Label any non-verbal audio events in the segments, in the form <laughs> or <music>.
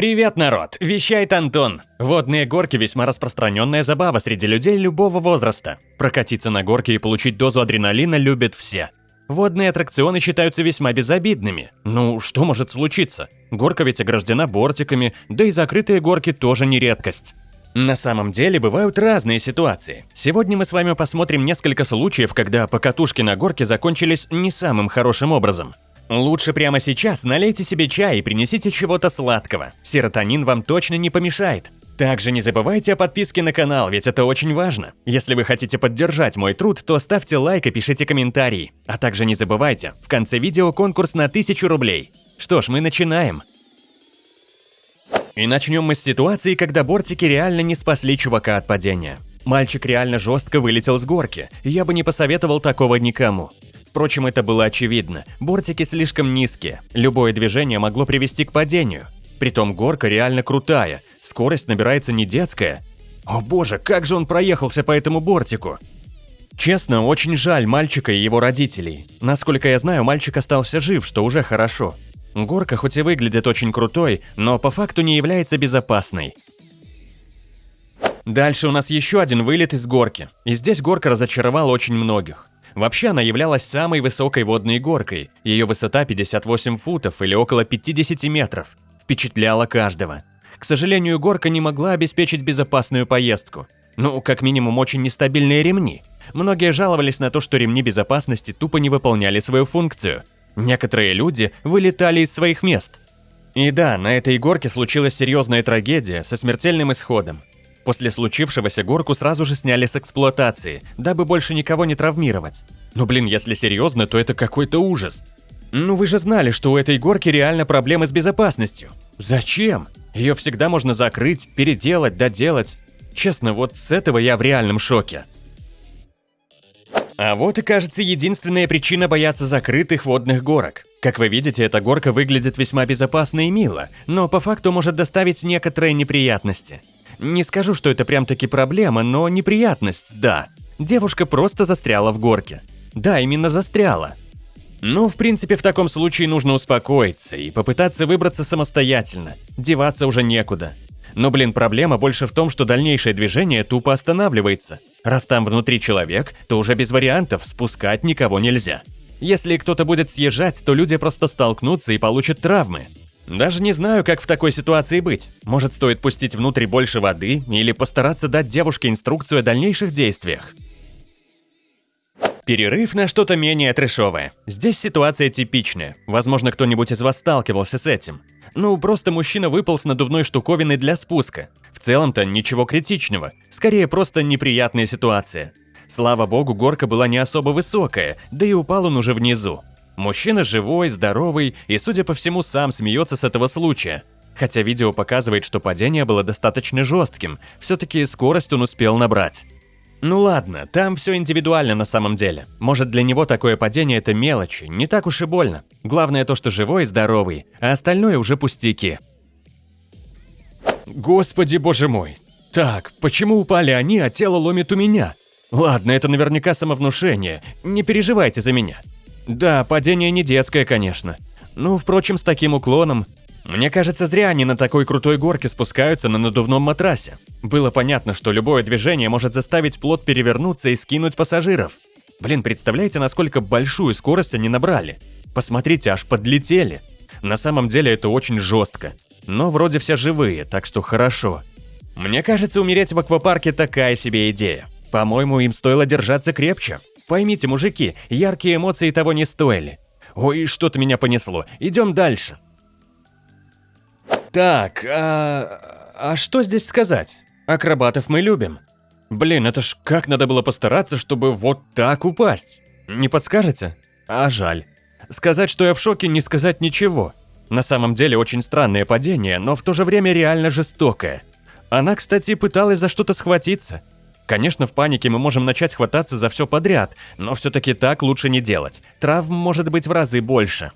Привет, народ! Вещает Антон. Водные горки – весьма распространенная забава среди людей любого возраста. Прокатиться на горке и получить дозу адреналина любят все. Водные аттракционы считаются весьма безобидными. Ну, что может случиться? Горка ведь ограждена бортиками, да и закрытые горки тоже не редкость. На самом деле бывают разные ситуации. Сегодня мы с вами посмотрим несколько случаев, когда покатушки на горке закончились не самым хорошим образом. Лучше прямо сейчас налейте себе чай и принесите чего-то сладкого. Серотонин вам точно не помешает. Также не забывайте о подписке на канал, ведь это очень важно. Если вы хотите поддержать мой труд, то ставьте лайк и пишите комментарии. А также не забывайте, в конце видео конкурс на 1000 рублей. Что ж, мы начинаем. И начнем мы с ситуации, когда бортики реально не спасли чувака от падения. Мальчик реально жестко вылетел с горки, я бы не посоветовал такого никому. Впрочем, это было очевидно. Бортики слишком низкие. Любое движение могло привести к падению. Притом горка реально крутая. Скорость набирается не детская. О боже, как же он проехался по этому бортику. Честно, очень жаль мальчика и его родителей. Насколько я знаю, мальчик остался жив, что уже хорошо. Горка хоть и выглядит очень крутой, но по факту не является безопасной. Дальше у нас еще один вылет из горки. И здесь горка разочаровала очень многих. Вообще она являлась самой высокой водной горкой. Ее высота 58 футов или около 50 метров. Впечатляла каждого. К сожалению, горка не могла обеспечить безопасную поездку. Ну, как минимум, очень нестабильные ремни. Многие жаловались на то, что ремни безопасности тупо не выполняли свою функцию. Некоторые люди вылетали из своих мест. И да, на этой горке случилась серьезная трагедия со смертельным исходом. После случившегося горку сразу же сняли с эксплуатации, дабы больше никого не травмировать. Но блин, если серьезно, то это какой-то ужас. Ну вы же знали, что у этой горки реально проблемы с безопасностью. Зачем? Ее всегда можно закрыть, переделать, доделать. Честно, вот с этого я в реальном шоке. А вот и кажется единственная причина бояться закрытых водных горок. Как вы видите, эта горка выглядит весьма безопасно и мило, но по факту может доставить некоторые неприятности. Не скажу, что это прям таки проблема, но неприятность, да. Девушка просто застряла в горке. Да, именно застряла. Ну, в принципе, в таком случае нужно успокоиться и попытаться выбраться самостоятельно. Деваться уже некуда. Но, блин, проблема больше в том, что дальнейшее движение тупо останавливается. Раз там внутри человек, то уже без вариантов спускать никого нельзя. Если кто-то будет съезжать, то люди просто столкнутся и получат травмы. Даже не знаю, как в такой ситуации быть. Может, стоит пустить внутрь больше воды или постараться дать девушке инструкцию о дальнейших действиях. Перерыв на что-то менее трэшовое. Здесь ситуация типичная. Возможно, кто-нибудь из вас сталкивался с этим. Ну, просто мужчина выпал с надувной штуковиной для спуска. В целом-то ничего критичного. Скорее, просто неприятная ситуация. Слава богу, горка была не особо высокая, да и упал он уже внизу. Мужчина живой, здоровый и, судя по всему, сам смеется с этого случая. Хотя видео показывает, что падение было достаточно жестким, все-таки скорость он успел набрать. Ну ладно, там все индивидуально на самом деле. Может для него такое падение это мелочи, не так уж и больно. Главное то, что живой и здоровый, а остальное уже пустяки. Господи боже мой. Так, почему упали они, а тело ломит у меня? Ладно, это наверняка самовнушение, не переживайте за меня. Да, падение не детское, конечно. Ну, впрочем, с таким уклоном. Мне кажется, зря они на такой крутой горке спускаются на надувном матрасе. Было понятно, что любое движение может заставить плот перевернуться и скинуть пассажиров. Блин, представляете, насколько большую скорость они набрали? Посмотрите, аж подлетели. На самом деле это очень жестко. Но вроде все живые, так что хорошо. Мне кажется, умереть в аквапарке такая себе идея. По-моему, им стоило держаться крепче. Поймите, мужики, яркие эмоции того не стоили. Ой, что-то меня понесло. Идем дальше. Так, а... а что здесь сказать? Акробатов мы любим. Блин, это ж как надо было постараться, чтобы вот так упасть. Не подскажете? А жаль. Сказать, что я в шоке, не сказать ничего. На самом деле очень странное падение, но в то же время реально жестокое. Она, кстати, пыталась за что-то схватиться. Конечно, в панике мы можем начать хвататься за все подряд, но все-таки так лучше не делать. Травм может быть в разы больше.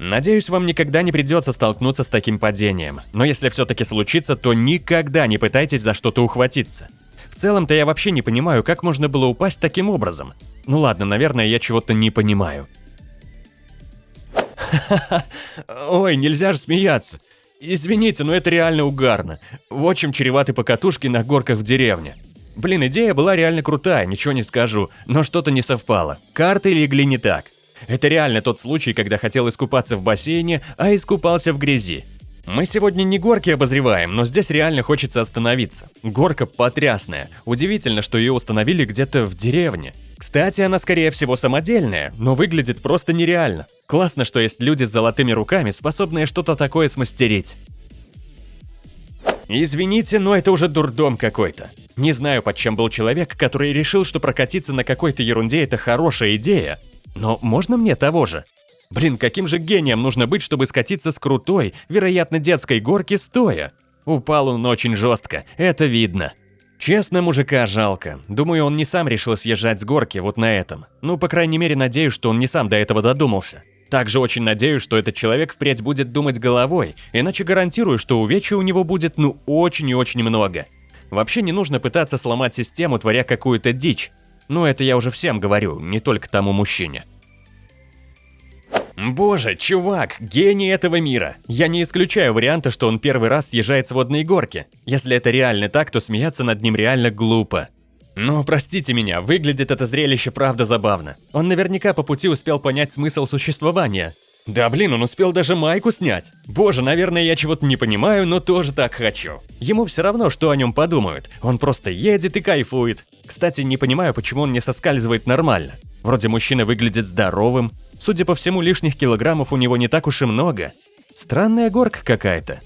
Надеюсь, вам никогда не придется столкнуться с таким падением, но если все-таки случится, то никогда не пытайтесь за что-то ухватиться. В целом-то я вообще не понимаю, как можно было упасть таким образом. Ну ладно, наверное, я чего-то не понимаю. <laughs> Ой, нельзя же смеяться. Извините, но это реально угарно. В общем, чреваты покатушки на горках в деревне. Блин, идея была реально крутая, ничего не скажу, но что-то не совпало. Карты легли не так. Это реально тот случай, когда хотел искупаться в бассейне, а искупался в грязи. Мы сегодня не горки обозреваем, но здесь реально хочется остановиться. Горка потрясная. Удивительно, что ее установили где-то в деревне. Кстати, она скорее всего самодельная, но выглядит просто нереально. Классно, что есть люди с золотыми руками, способные что-то такое смастерить. Извините, но это уже дурдом какой-то. Не знаю, под чем был человек, который решил, что прокатиться на какой-то ерунде это хорошая идея. Но можно мне того же? Блин, каким же гением нужно быть, чтобы скатиться с крутой, вероятно, детской горки стоя? Упал он очень жестко, это видно. Честно, мужика жалко. Думаю, он не сам решил съезжать с горки вот на этом. Ну, по крайней мере, надеюсь, что он не сам до этого додумался. Также очень надеюсь, что этот человек впредь будет думать головой, иначе гарантирую, что увечья у него будет ну очень и очень много. Вообще не нужно пытаться сломать систему, творя какую-то дичь. Ну это я уже всем говорю, не только тому мужчине. Боже, чувак, гений этого мира. Я не исключаю варианта, что он первый раз съезжает с водной горки. Если это реально так, то смеяться над ним реально глупо. Но простите меня, выглядит это зрелище правда забавно. Он наверняка по пути успел понять смысл существования. Да блин, он успел даже майку снять. Боже, наверное, я чего-то не понимаю, но тоже так хочу. Ему все равно, что о нем подумают. Он просто едет и кайфует. Кстати, не понимаю, почему он не соскальзывает нормально. Вроде мужчина выглядит здоровым. Судя по всему, лишних килограммов у него не так уж и много. Странная горка какая-то.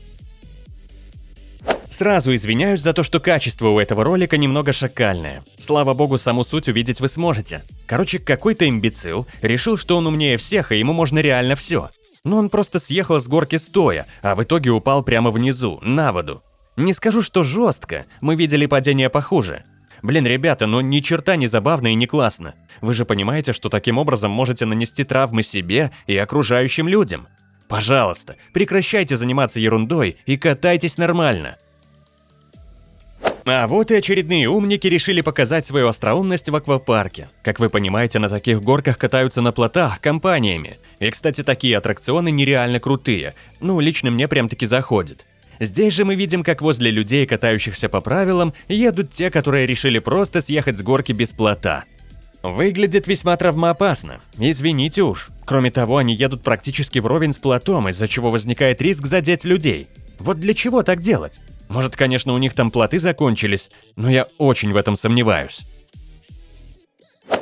Сразу извиняюсь за то, что качество у этого ролика немного шакальное. Слава богу, саму суть увидеть вы сможете. Короче, какой-то имбецил решил, что он умнее всех, и ему можно реально все. Но он просто съехал с горки стоя, а в итоге упал прямо внизу, на воду. Не скажу, что жестко, мы видели падение похуже. Блин, ребята, ну ни черта не забавно и не классно. Вы же понимаете, что таким образом можете нанести травмы себе и окружающим людям. Пожалуйста, прекращайте заниматься ерундой и катайтесь нормально. А вот и очередные умники решили показать свою остроумность в аквапарке. Как вы понимаете, на таких горках катаются на плотах компаниями. И, кстати, такие аттракционы нереально крутые. Ну, лично мне прям-таки заходит. Здесь же мы видим, как возле людей, катающихся по правилам, едут те, которые решили просто съехать с горки без плота. Выглядит весьма травмоопасно. Извините уж. Кроме того, они едут практически вровень с плотом, из-за чего возникает риск задеть людей. Вот для чего так делать? Может, конечно, у них там плоты закончились, но я очень в этом сомневаюсь.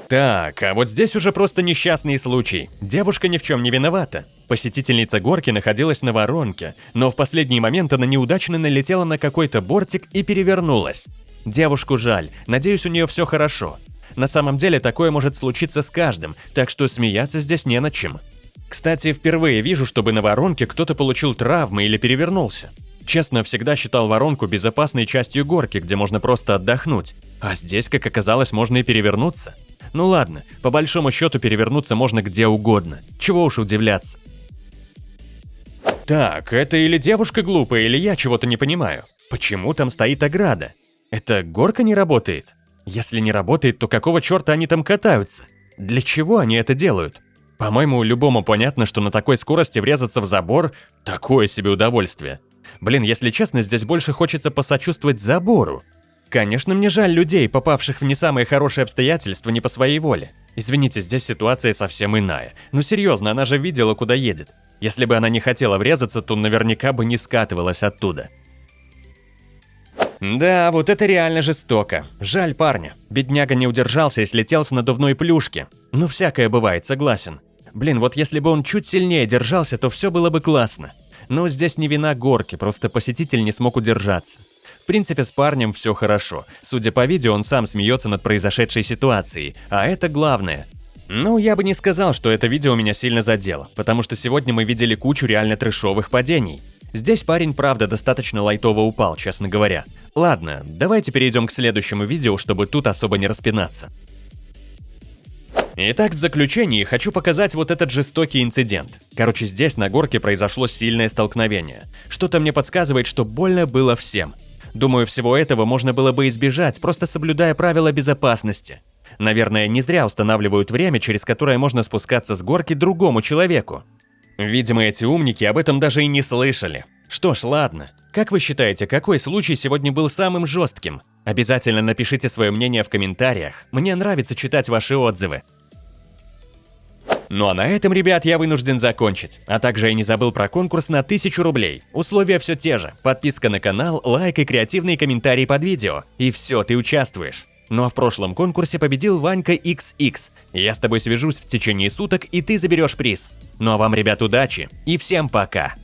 Так, а вот здесь уже просто несчастный случай. Девушка ни в чем не виновата. Посетительница горки находилась на воронке, но в последний момент она неудачно налетела на какой-то бортик и перевернулась. Девушку жаль, надеюсь, у нее все хорошо. На самом деле такое может случиться с каждым, так что смеяться здесь не над чем. Кстати, впервые вижу, чтобы на воронке кто-то получил травмы или перевернулся. Честно, всегда считал воронку безопасной частью горки, где можно просто отдохнуть. А здесь, как оказалось, можно и перевернуться. Ну ладно, по большому счету перевернуться можно где угодно. Чего уж удивляться. Так, это или девушка глупая, или я чего-то не понимаю. Почему там стоит ограда? Это горка не работает? Если не работает, то какого черта они там катаются? Для чего они это делают? По-моему, любому понятно, что на такой скорости врезаться в забор – такое себе удовольствие. Блин, если честно, здесь больше хочется посочувствовать забору. Конечно, мне жаль людей, попавших в не самые хорошие обстоятельства не по своей воле. Извините, здесь ситуация совсем иная. Ну серьезно, она же видела, куда едет. Если бы она не хотела врезаться, то наверняка бы не скатывалась оттуда. Да, вот это реально жестоко. Жаль парня. Бедняга не удержался и слетел с надувной плюшки. Ну всякое бывает, согласен. Блин, вот если бы он чуть сильнее держался, то все было бы классно. Но здесь не вина горки, просто посетитель не смог удержаться. В принципе, с парнем все хорошо. Судя по видео, он сам смеется над произошедшей ситуацией, а это главное. Ну, я бы не сказал, что это видео меня сильно задело, потому что сегодня мы видели кучу реально трешовых падений. Здесь парень, правда, достаточно лайтово упал, честно говоря. Ладно, давайте перейдем к следующему видео, чтобы тут особо не распинаться. Итак, в заключении хочу показать вот этот жестокий инцидент. Короче, здесь на горке произошло сильное столкновение. Что-то мне подсказывает, что больно было всем. Думаю, всего этого можно было бы избежать, просто соблюдая правила безопасности. Наверное, не зря устанавливают время, через которое можно спускаться с горки другому человеку. Видимо, эти умники об этом даже и не слышали. Что ж, ладно. Как вы считаете, какой случай сегодня был самым жестким? Обязательно напишите свое мнение в комментариях. Мне нравится читать ваши отзывы. Ну а на этом, ребят, я вынужден закончить. А также я не забыл про конкурс на 1000 рублей. Условия все те же. Подписка на канал, лайк и креативные комментарии под видео. И все, ты участвуешь. Ну а в прошлом конкурсе победил Ванька XX. Я с тобой свяжусь в течение суток, и ты заберешь приз. Ну а вам, ребят, удачи и всем пока!